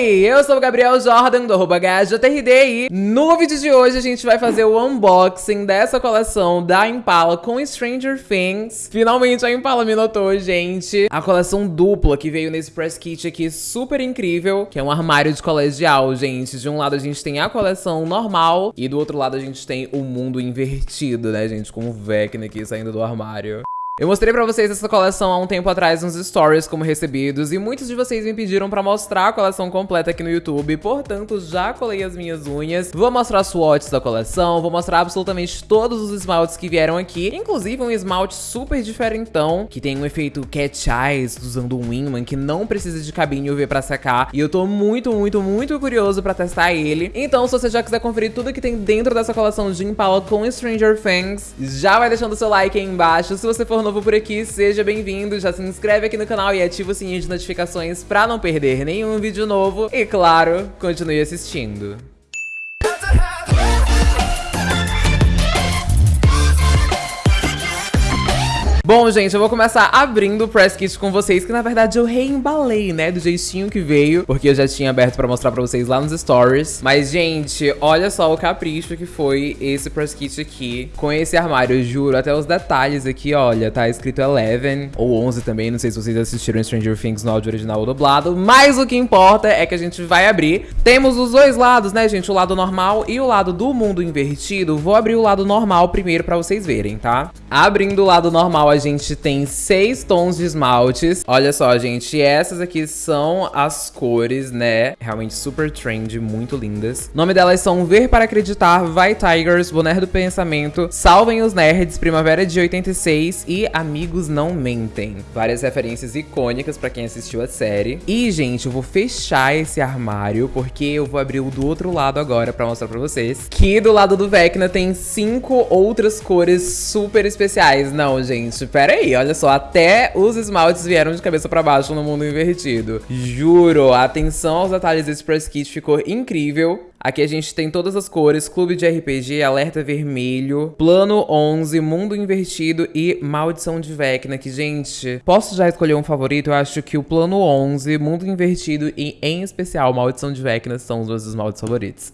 Oi, eu sou o Gabriel Jordan do arroba e no vídeo de hoje a gente vai fazer o unboxing dessa coleção da Impala com Stranger Things. Finalmente a Impala me notou, gente. A coleção dupla que veio nesse press kit aqui super incrível, que é um armário de colegial, gente. De um lado a gente tem a coleção normal e do outro lado a gente tem o mundo invertido, né, gente? Com o Vecna aqui saindo do armário. Eu mostrei pra vocês essa coleção há um tempo atrás nos stories como recebidos e muitos de vocês me pediram pra mostrar a coleção completa aqui no YouTube, portanto já colei as minhas unhas, vou mostrar swatches da coleção, vou mostrar absolutamente todos os esmaltes que vieram aqui, inclusive um esmalte super diferentão, que tem um efeito cat eyes usando um Winman, que não precisa de cabine UV pra secar, e eu tô muito, muito, muito curioso pra testar ele. Então se você já quiser conferir tudo que tem dentro dessa coleção de Impala com Stranger Things, já vai deixando seu like aí embaixo, se você for no novo por aqui, seja bem-vindo, já se inscreve aqui no canal e ativa o sininho de notificações pra não perder nenhum vídeo novo. E claro, continue assistindo. Bom, gente, eu vou começar abrindo o press kit com vocês, que na verdade eu reembalei, né, do jeitinho que veio, porque eu já tinha aberto pra mostrar pra vocês lá nos stories. Mas, gente, olha só o capricho que foi esse press kit aqui, com esse armário, eu juro, até os detalhes aqui, olha, tá escrito 11, ou 11 também, não sei se vocês assistiram Stranger Things no áudio original ou dublado, mas o que importa é que a gente vai abrir. Temos os dois lados, né, gente, o lado normal e o lado do mundo invertido. Vou abrir o lado normal primeiro pra vocês verem, tá? Abrindo o lado normal, a gente tem seis tons de esmaltes. Olha só, gente, essas aqui são as cores, né? Realmente super trendy, muito lindas. O nome delas são Ver para Acreditar, Vai Tigers, Boné do Pensamento, Salvem os Nerds, Primavera de 86 e Amigos Não Mentem. Várias referências icônicas pra quem assistiu a série. E, gente, eu vou fechar esse armário porque eu vou abrir o do outro lado agora pra mostrar pra vocês. Que do lado do Vecna tem cinco outras cores super especiais. Não, gente, pera aí, olha só, até os esmaltes vieram de cabeça pra baixo no mundo invertido. Juro, atenção aos detalhes desse press kit ficou incrível. Aqui a gente tem todas as cores, Clube de RPG, Alerta Vermelho, Plano 11, Mundo Invertido e Maldição de Vecna, que, gente, posso já escolher um favorito? Eu acho que o Plano 11, Mundo Invertido e, em especial, Maldição de Vecna são os meus esmaltes favoritos.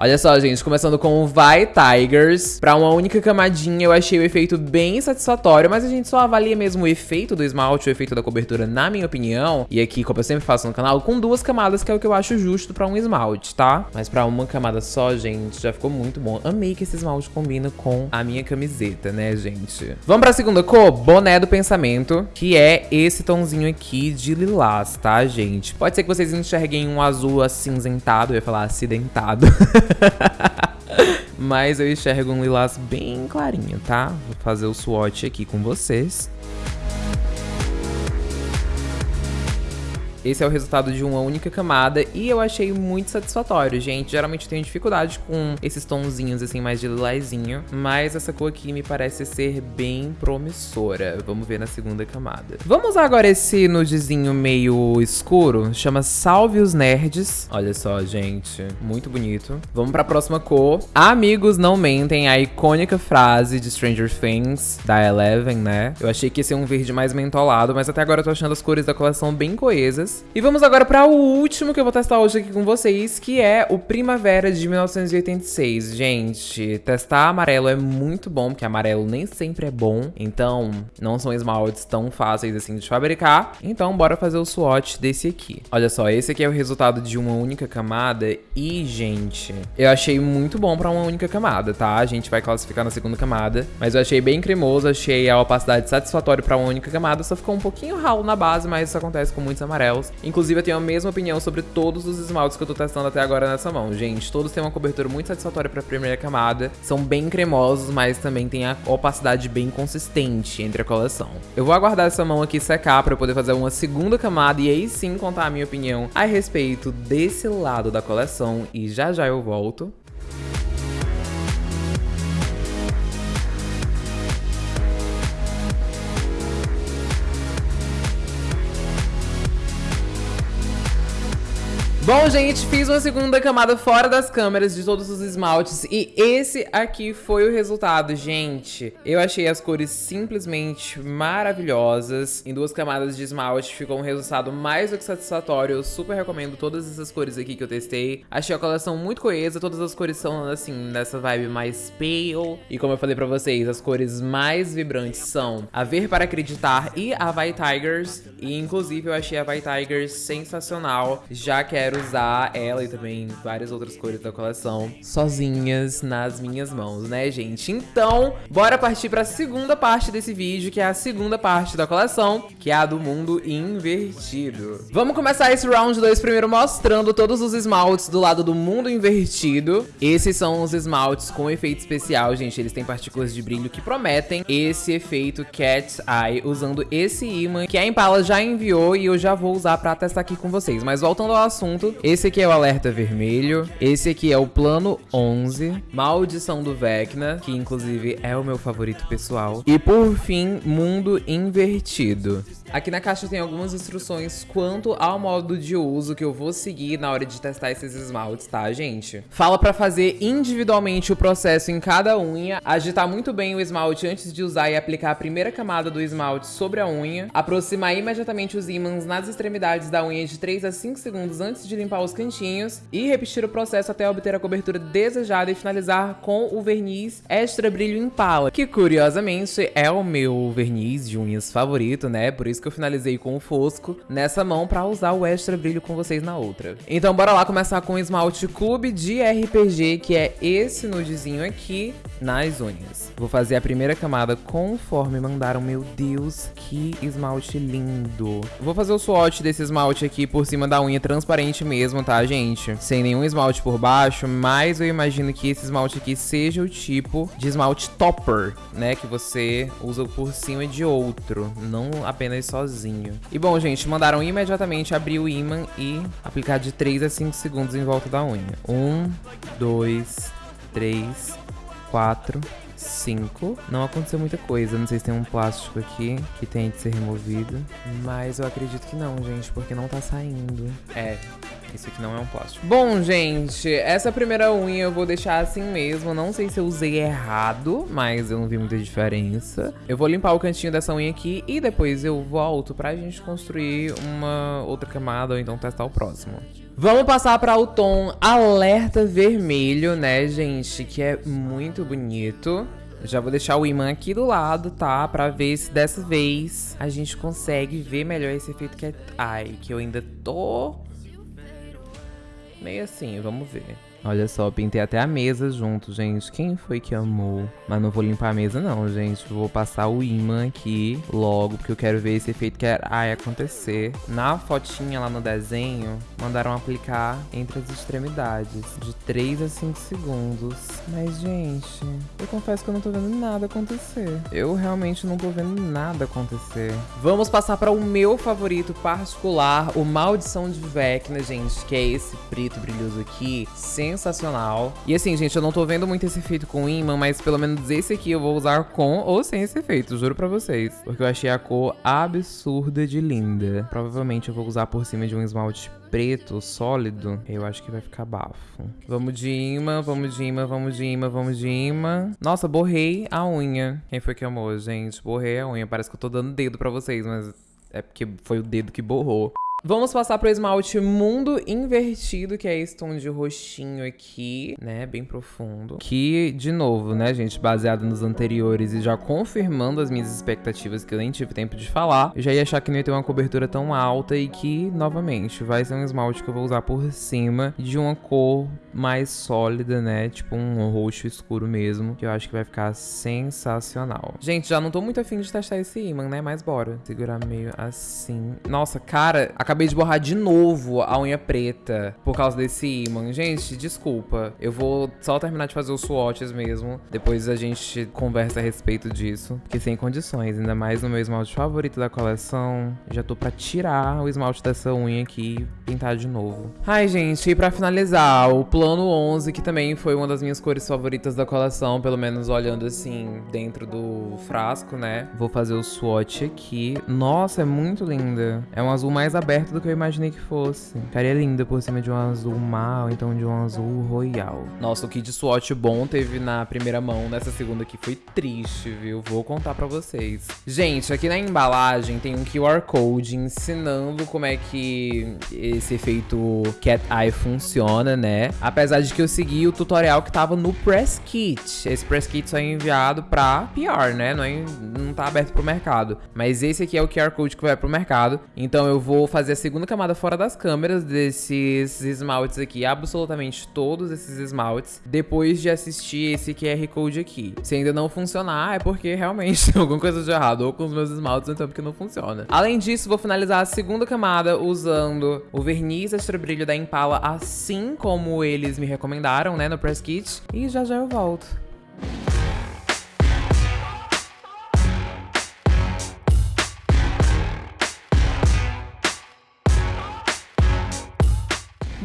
Olha só, gente, começando com o Vai Tigers. Pra uma única camadinha, eu achei o efeito bem satisfatório, mas a gente só avalia mesmo o efeito do esmalte, o efeito da cobertura, na minha opinião. E aqui, como eu sempre faço no canal, com duas camadas, que é o que eu acho justo pra um esmalte, tá? Mas pra uma camada só, gente, já ficou muito bom. Amei que esse esmalte combina com a minha camiseta, né, gente? Vamos pra segunda cor? Boné do Pensamento, que é esse tomzinho aqui de lilás, tá, gente? Pode ser que vocês enxerguem um azul acinzentado, eu ia falar acidentado. Mas eu enxergo um lilás bem clarinho, tá? Vou fazer o swatch aqui com vocês. Esse é o resultado de uma única camada e eu achei muito satisfatório, gente. Geralmente eu tenho dificuldade com esses tonzinhos assim mais de lilazinho, mas essa cor aqui me parece ser bem promissora. Vamos ver na segunda camada. Vamos usar agora esse nudezinho meio escuro, chama Salve os Nerds. Olha só, gente, muito bonito. Vamos pra próxima cor. Amigos não mentem, a icônica frase de Stranger Things, da Eleven, né? Eu achei que ia ser um verde mais mentolado, mas até agora eu tô achando as cores da coleção bem coesas. E vamos agora para o último que eu vou testar hoje aqui com vocês, que é o Primavera de 1986. Gente, testar amarelo é muito bom, porque amarelo nem sempre é bom. Então, não são esmaltes tão fáceis assim de fabricar. Então, bora fazer o swatch desse aqui. Olha só, esse aqui é o resultado de uma única camada. E, gente, eu achei muito bom para uma única camada, tá? A gente vai classificar na segunda camada. Mas eu achei bem cremoso, achei a opacidade satisfatória para uma única camada. Só ficou um pouquinho ralo na base, mas isso acontece com muitos amarelos. Inclusive, eu tenho a mesma opinião sobre todos os esmaltes que eu tô testando até agora nessa mão. Gente, todos têm uma cobertura muito satisfatória pra primeira camada. São bem cremosos, mas também tem a opacidade bem consistente entre a coleção. Eu vou aguardar essa mão aqui secar pra eu poder fazer uma segunda camada e aí sim contar a minha opinião a respeito desse lado da coleção. E já já eu volto. Bom, gente, fiz uma segunda camada fora das câmeras de todos os esmaltes e esse aqui foi o resultado, gente. Eu achei as cores simplesmente maravilhosas. Em duas camadas de esmalte ficou um resultado mais do que satisfatório. Eu super recomendo todas essas cores aqui que eu testei. Achei a coleção muito coesa, todas as cores são, assim, nessa vibe mais pale. E como eu falei pra vocês, as cores mais vibrantes são a Ver Para Acreditar e a Vai Tigers. E, inclusive, eu achei a Vai Tigers sensacional. Já quero usar ela e também várias outras cores da coleção sozinhas nas minhas mãos, né, gente? Então, bora partir para a segunda parte desse vídeo, que é a segunda parte da coleção, que é a do mundo invertido. Vamos começar esse round 2 primeiro mostrando todos os esmaltes do lado do mundo invertido. Esses são os esmaltes com efeito especial, gente. Eles têm partículas de brilho que prometem esse efeito Cat's Eye usando esse imã que a Impala já enviou e eu já vou usar para testar aqui com vocês. Mas voltando ao assunto, esse aqui é o alerta vermelho. Esse aqui é o plano 11. Maldição do Vecna, que inclusive é o meu favorito pessoal. E por fim, mundo invertido. Aqui na caixa tem algumas instruções quanto ao modo de uso que eu vou seguir na hora de testar esses esmaltes, tá, gente? Fala pra fazer individualmente o processo em cada unha, agitar muito bem o esmalte antes de usar e aplicar a primeira camada do esmalte sobre a unha, aproximar imediatamente os ímãs nas extremidades da unha de 3 a 5 segundos antes de limpar os cantinhos e repetir o processo até obter a cobertura desejada e finalizar com o verniz Extra Brilho Impala, que curiosamente é o meu verniz de unhas favorito, né? Por isso isso que eu finalizei com o fosco nessa mão pra usar o extra brilho com vocês na outra. Então bora lá começar com o esmalte Clube de RPG, que é esse nudezinho aqui nas unhas. Vou fazer a primeira camada conforme mandaram. Meu Deus, que esmalte lindo. Vou fazer o swatch desse esmalte aqui por cima da unha transparente mesmo, tá, gente? Sem nenhum esmalte por baixo, mas eu imagino que esse esmalte aqui seja o tipo de esmalte topper, né? Que você usa por cima de outro, não apenas sozinho. E bom, gente, mandaram imediatamente abrir o imã e aplicar de 3 a 5 segundos em volta da unha. 1, 2, 3, 4, 5. Não aconteceu muita coisa. Não sei se tem um plástico aqui que tem de ser removido. Mas eu acredito que não, gente, porque não tá saindo. É, isso aqui não é um plástico. Bom, gente, essa primeira unha eu vou deixar assim mesmo. Não sei se eu usei errado, mas eu não vi muita diferença. Eu vou limpar o cantinho dessa unha aqui e depois eu volto pra gente construir uma outra camada ou então testar o próximo. Vamos passar para o tom alerta vermelho, né, gente? Que é muito bonito. Já vou deixar o imã aqui do lado, tá? Pra ver se dessa vez a gente consegue ver melhor esse efeito que é... Ai, que eu ainda tô meio assim, vamos ver. Olha só, pintei até a mesa junto, gente. Quem foi que amou? Mas não vou limpar a mesa não, gente. Vou passar o imã aqui logo, porque eu quero ver esse efeito que vai acontecer. Na fotinha lá no desenho, mandaram aplicar entre as extremidades, de 3 a 5 segundos. Mas, gente, eu confesso que eu não tô vendo nada acontecer. Eu realmente não tô vendo nada acontecer. Vamos passar para o meu favorito particular, o Maldição de Vecna, gente, que é esse preto brilhoso aqui. Sensacional. E assim, gente, eu não tô vendo muito esse efeito com imã, mas pelo menos esse aqui eu vou usar com ou sem esse efeito, juro pra vocês. Porque eu achei a cor absurda de linda. Provavelmente eu vou usar por cima de um esmalte preto, sólido, eu acho que vai ficar bafo. Vamos de imã, vamos de imã, vamos de imã, vamos de imã. Nossa, borrei a unha. Quem foi que amou, gente? Borrei a unha. Parece que eu tô dando dedo pra vocês, mas é porque foi o dedo que borrou. Vamos passar pro esmalte Mundo Invertido, que é esse tom de roxinho aqui, né, bem profundo. Que, de novo, né, gente, baseado nos anteriores e já confirmando as minhas expectativas que eu nem tive tempo de falar, eu já ia achar que não ia ter uma cobertura tão alta e que, novamente, vai ser um esmalte que eu vou usar por cima de uma cor mais sólida, né, tipo um roxo escuro mesmo, que eu acho que vai ficar sensacional. Gente, já não tô muito afim de testar esse imã, né, mas bora. Segurar meio assim. Nossa, cara, a Acabei de borrar de novo a unha preta por causa desse imã. Gente, desculpa. Eu vou só terminar de fazer os swatches mesmo. Depois a gente conversa a respeito disso. Porque sem condições. Ainda mais no meu esmalte favorito da coleção. Já tô pra tirar o esmalte dessa unha aqui e pintar de novo. Ai, gente, e pra finalizar, o plano 11, que também foi uma das minhas cores favoritas da coleção. Pelo menos olhando assim, dentro do frasco, né? Vou fazer o swatch aqui. Nossa, é muito linda. É um azul mais aberto perto do que eu imaginei que fosse. Ficaria linda por cima de um azul mal, então de um azul royal. Nossa, o kit swatch bom teve na primeira mão, nessa segunda aqui foi triste, viu? Vou contar pra vocês. Gente, aqui na embalagem tem um QR Code ensinando como é que esse efeito Cat Eye funciona, né? Apesar de que eu segui o tutorial que tava no Press Kit. Esse Press Kit só é enviado pra PR, né? Não, é, não tá aberto pro mercado. Mas esse aqui é o QR Code que vai pro mercado. Então eu vou fazer a segunda camada fora das câmeras desses esmaltes aqui, absolutamente todos esses esmaltes, depois de assistir esse QR Code aqui. Se ainda não funcionar, é porque realmente tem alguma coisa de errado, ou com os meus esmaltes, então porque não funciona. Além disso, vou finalizar a segunda camada usando o verniz extra brilho da Impala, assim como eles me recomendaram, né, no press kit. E já já eu volto.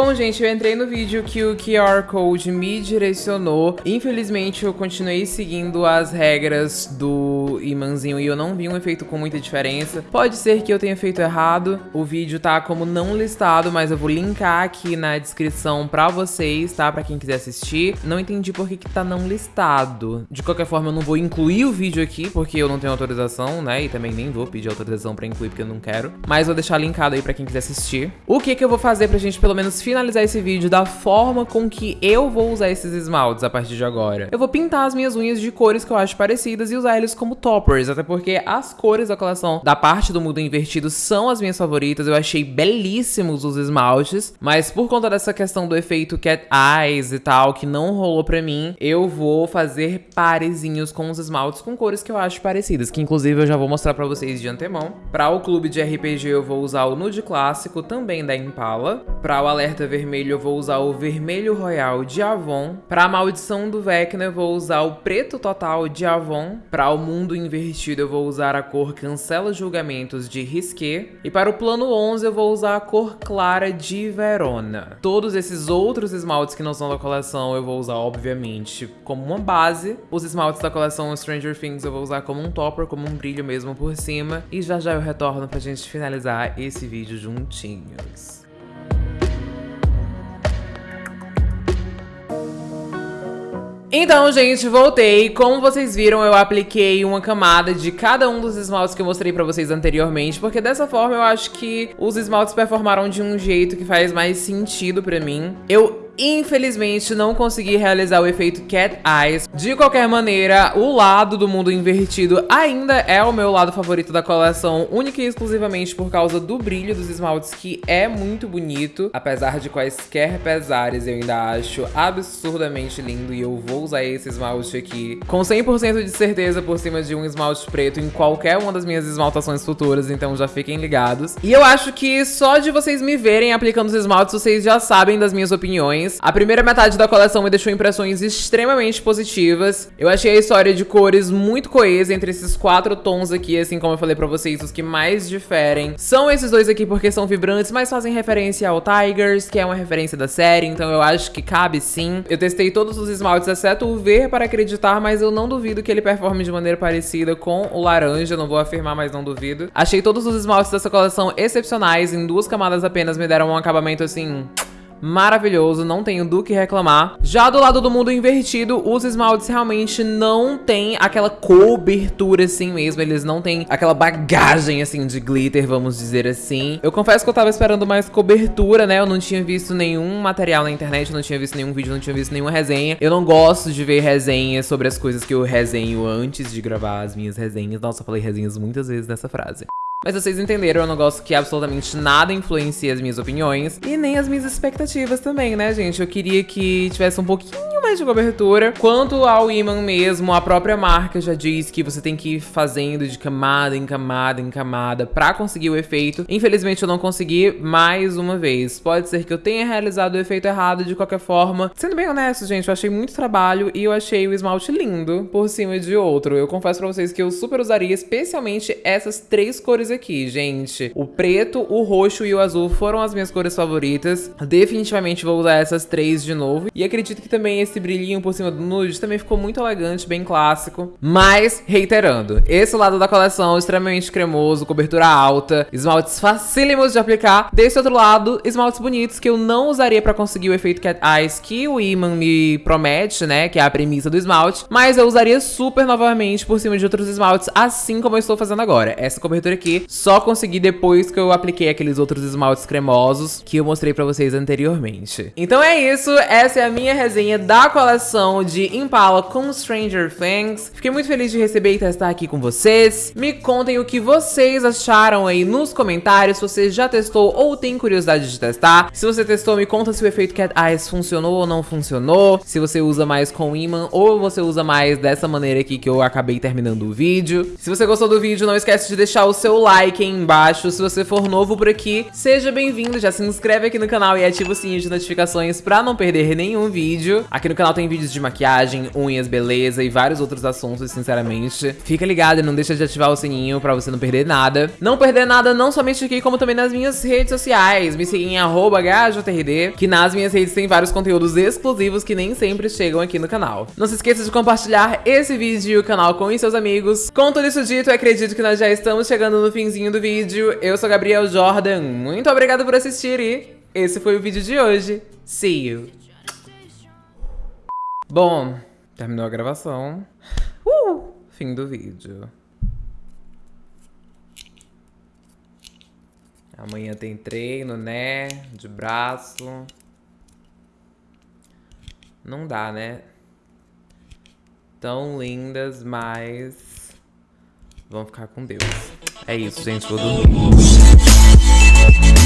Bom, gente, eu entrei no vídeo que o QR Code me direcionou. Infelizmente, eu continuei seguindo as regras do imãzinho e eu não vi um efeito com muita diferença. Pode ser que eu tenha feito errado. O vídeo tá como não listado, mas eu vou linkar aqui na descrição pra vocês, tá? Pra quem quiser assistir. Não entendi por que, que tá não listado. De qualquer forma, eu não vou incluir o vídeo aqui, porque eu não tenho autorização, né? E também nem vou pedir autorização pra incluir, porque eu não quero. Mas vou deixar linkado aí pra quem quiser assistir. O que que eu vou fazer pra gente, pelo menos, finalizar esse vídeo da forma com que eu vou usar esses esmaltes a partir de agora. Eu vou pintar as minhas unhas de cores que eu acho parecidas e usar eles como toppers, até porque as cores da coleção da parte do mundo invertido são as minhas favoritas, eu achei belíssimos os esmaltes, mas por conta dessa questão do efeito cat eyes e tal, que não rolou pra mim, eu vou fazer parezinhos com os esmaltes com cores que eu acho parecidas, que inclusive eu já vou mostrar pra vocês de antemão. Pra o clube de RPG eu vou usar o nude clássico, também da Impala. Pra o alerta alerta vermelho eu vou usar o vermelho royal de Avon. Para a maldição do Vecna eu vou usar o preto total de Avon. Para o mundo invertido eu vou usar a cor cancela julgamentos de Risqué. E para o plano 11 eu vou usar a cor clara de Verona. Todos esses outros esmaltes que não são da coleção eu vou usar obviamente como uma base. Os esmaltes da coleção Stranger Things eu vou usar como um topper, como um brilho mesmo por cima. E já já eu retorno pra gente finalizar esse vídeo juntinhos. Então, gente, voltei. Como vocês viram, eu apliquei uma camada de cada um dos esmaltes que eu mostrei pra vocês anteriormente, porque dessa forma eu acho que os esmaltes performaram de um jeito que faz mais sentido pra mim. Eu Infelizmente, não consegui realizar o efeito Cat Eyes. De qualquer maneira, o lado do mundo invertido ainda é o meu lado favorito da coleção, única e exclusivamente por causa do brilho dos esmaltes, que é muito bonito. Apesar de quaisquer pesares, eu ainda acho absurdamente lindo e eu vou usar esse esmalte aqui com 100% de certeza por cima de um esmalte preto em qualquer uma das minhas esmaltações futuras, então já fiquem ligados. E eu acho que só de vocês me verem aplicando os esmaltes, vocês já sabem das minhas opiniões. A primeira metade da coleção me deixou impressões extremamente positivas. Eu achei a história de cores muito coesa entre esses quatro tons aqui, assim como eu falei pra vocês, os que mais diferem. São esses dois aqui porque são vibrantes, mas fazem referência ao Tigers, que é uma referência da série, então eu acho que cabe sim. Eu testei todos os esmaltes, exceto o ver para acreditar, mas eu não duvido que ele performe de maneira parecida com o laranja, não vou afirmar, mas não duvido. Achei todos os esmaltes dessa coleção excepcionais, em duas camadas apenas me deram um acabamento assim maravilhoso, não tenho do que reclamar. Já do lado do mundo invertido, os esmaltes realmente não têm aquela cobertura assim mesmo, eles não têm aquela bagagem assim de glitter, vamos dizer assim. Eu confesso que eu tava esperando mais cobertura, né, eu não tinha visto nenhum material na internet, não tinha visto nenhum vídeo, não tinha visto nenhuma resenha. Eu não gosto de ver resenhas sobre as coisas que eu resenho antes de gravar as minhas resenhas. Nossa, eu falei resenhas muitas vezes nessa frase. Mas vocês entenderam, eu não gosto que absolutamente nada influencie as minhas opiniões e nem as minhas expectativas também, né, gente? Eu queria que tivesse um pouquinho mais de cobertura. Quanto ao imã mesmo, a própria marca já diz que você tem que ir fazendo de camada em camada em camada pra conseguir o efeito. Infelizmente eu não consegui mais uma vez. Pode ser que eu tenha realizado o efeito errado de qualquer forma. Sendo bem honesto, gente, eu achei muito trabalho e eu achei o esmalte lindo por cima de outro. Eu confesso pra vocês que eu super usaria especialmente essas três cores cores aqui, gente. O preto, o roxo e o azul foram as minhas cores favoritas. Definitivamente vou usar essas três de novo. E acredito que também esse brilhinho por cima do nude também ficou muito elegante, bem clássico. Mas, reiterando, esse lado da coleção é extremamente cremoso, cobertura alta, esmaltes facílimos de aplicar. Desse outro lado, esmaltes bonitos que eu não usaria pra conseguir o efeito Cat Eyes que o Iman me promete, né, que é a premissa do esmalte. Mas eu usaria super novamente por cima de outros esmaltes, assim como eu estou fazendo agora. Essa cobertura aqui só consegui depois que eu apliquei aqueles outros esmaltes cremosos que eu mostrei pra vocês anteriormente. Então é isso, essa é a minha resenha da coleção de Impala com Stranger Things. Fiquei muito feliz de receber e testar aqui com vocês. Me contem o que vocês acharam aí nos comentários, se você já testou ou tem curiosidade de testar. Se você testou, me conta se o efeito Cat Eyes funcionou ou não funcionou, se você usa mais com imã ou você usa mais dessa maneira aqui que eu acabei terminando o vídeo. Se você gostou do vídeo, não esquece de deixar o seu like aí embaixo. Se você for novo por aqui, seja bem-vindo, já se inscreve aqui no canal e ativa o sininho de notificações pra não perder nenhum vídeo. Aqui no canal tem vídeos de maquiagem, unhas, beleza e vários outros assuntos, sinceramente. Fica ligado e não deixa de ativar o sininho pra você não perder nada. Não perder nada não somente aqui, como também nas minhas redes sociais. Me siga em HJRD, que nas minhas redes tem vários conteúdos exclusivos que nem sempre chegam aqui no canal. Não se esqueça de compartilhar esse vídeo e o canal com seus amigos. Com tudo isso dito, acredito que nós já estamos chegando no finzinho do vídeo. Eu sou Gabriel Jordan, muito obrigado por assistir e esse foi o vídeo de hoje. See you! Bom, terminou a gravação. Uh, fim do vídeo. Amanhã tem treino, né? De braço. Não dá, né? Tão lindas, mas... Vão ficar com Deus. É isso, gente. Vou dormir.